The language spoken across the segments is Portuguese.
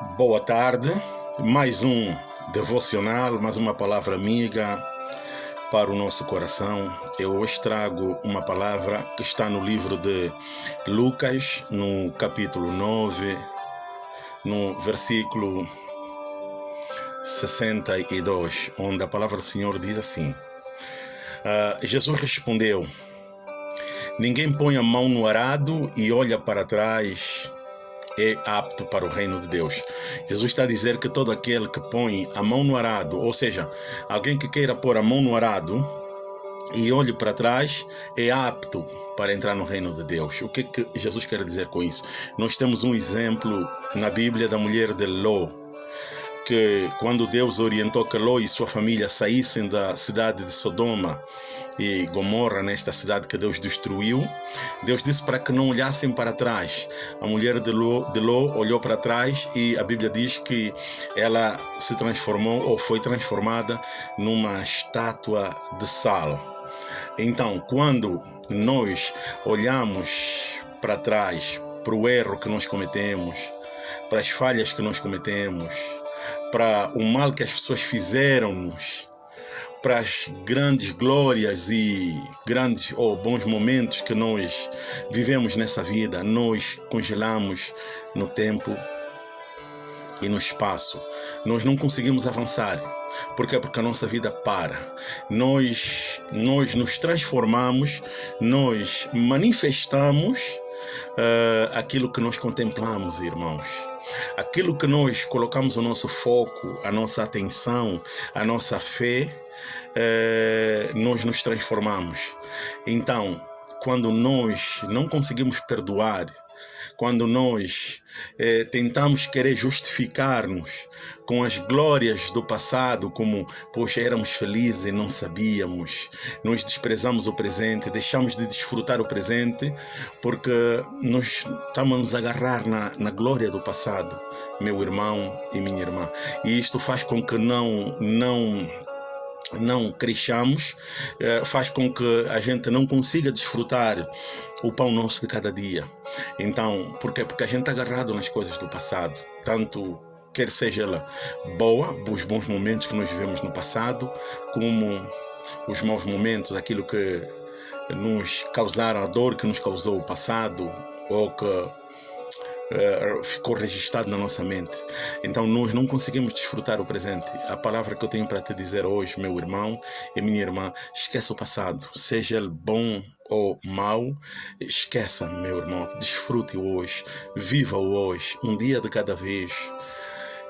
Boa tarde, mais um devocional, mais uma palavra amiga para o nosso coração. Eu hoje trago uma palavra que está no livro de Lucas, no capítulo 9, no versículo 62, onde a palavra do Senhor diz assim: uh, Jesus respondeu: Ninguém põe a mão no arado e olha para trás é apto para o reino de Deus. Jesus está a dizer que todo aquele que põe a mão no arado, ou seja, alguém que queira pôr a mão no arado e olhe para trás, é apto para entrar no reino de Deus. O que, que Jesus quer dizer com isso? Nós temos um exemplo na Bíblia da mulher de Ló que quando Deus orientou que Ló e sua família saíssem da cidade de Sodoma e Gomorra, nesta cidade que Deus destruiu, Deus disse para que não olhassem para trás. A mulher de Ló, de Ló olhou para trás e a Bíblia diz que ela se transformou ou foi transformada numa estátua de sal. Então, quando nós olhamos para trás, para o erro que nós cometemos, para as falhas que nós cometemos, para o mal que as pessoas fizeram-nos, para as grandes glórias e grandes ou bons momentos que nós vivemos nessa vida, nós congelamos no tempo e no espaço. Nós não conseguimos avançar. Por quê? Porque a nossa vida para. Nós, nós nos transformamos, nós manifestamos uh, aquilo que nós contemplamos, irmãos. Aquilo que nós colocamos o nosso foco, a nossa atenção, a nossa fé, eh, nós nos transformamos. Então, quando nós não conseguimos perdoar, quando nós eh, tentamos querer justificar-nos com as glórias do passado, como, poxa, éramos felizes e não sabíamos, nós desprezamos o presente, deixamos de desfrutar o presente, porque nós estamos a nos agarrar na, na glória do passado, meu irmão e minha irmã. E isto faz com que não, não não cresçamos, eh, faz com que a gente não consiga desfrutar o pão nosso de cada dia. Então, por quê? Porque a gente está agarrado nas coisas do passado, tanto quer seja ela boa, os bons momentos que nós vivemos no passado, como os maus momentos, aquilo que nos causaram a dor que nos causou o passado, ou que uh, ficou registrado na nossa mente. Então nós não conseguimos desfrutar o presente. A palavra que eu tenho para te dizer hoje, meu irmão e minha irmã, esqueça o passado, seja ele bom ou mau, esqueça, meu irmão, desfrute o hoje, viva o hoje, um dia de cada vez.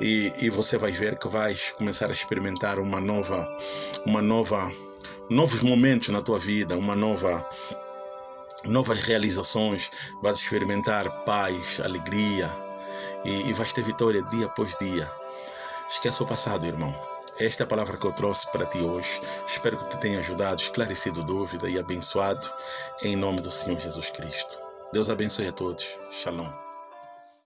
E, e você vai ver que vais começar a experimentar uma nova, uma nova, novos momentos na tua vida, uma nova novas realizações, vais experimentar paz, alegria e, e vais ter vitória dia após dia. Esqueça o passado, irmão. Esta é a palavra que eu trouxe para ti hoje. Espero que te tenha ajudado, esclarecido dúvida e abençoado em nome do Senhor Jesus Cristo. Deus abençoe a todos. Shalom.